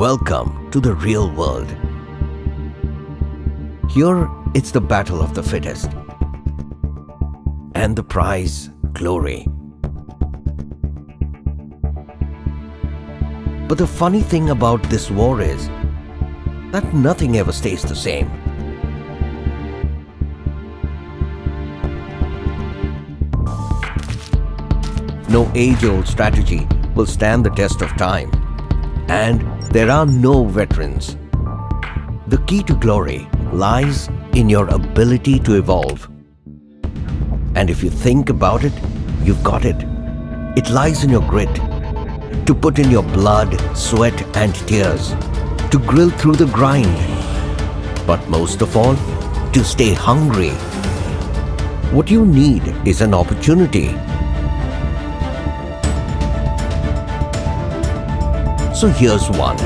Welcome to the real world. Here, it's the battle of the fittest. And the prize, glory. But the funny thing about this war is that nothing ever stays the same. No age-old strategy will stand the test of time. And there are no veterans. The key to glory lies in your ability to evolve. And if you think about it, you've got it. It lies in your grit. To put in your blood, sweat and tears. To grill through the grind. But most of all, to stay hungry. What you need is an opportunity So here's one.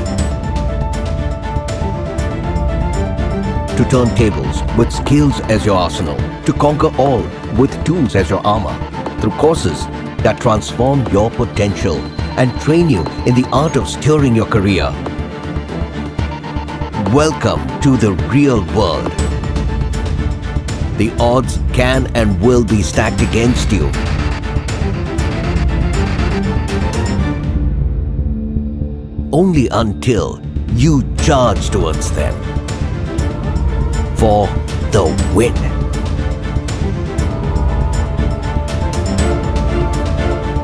To turn tables with skills as your arsenal. To conquer all with tools as your armor. Through courses that transform your potential and train you in the art of steering your career. Welcome to the real world. The odds can and will be stacked against you. Only until you charge towards them for the win.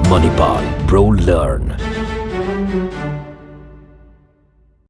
Manipal ProLearn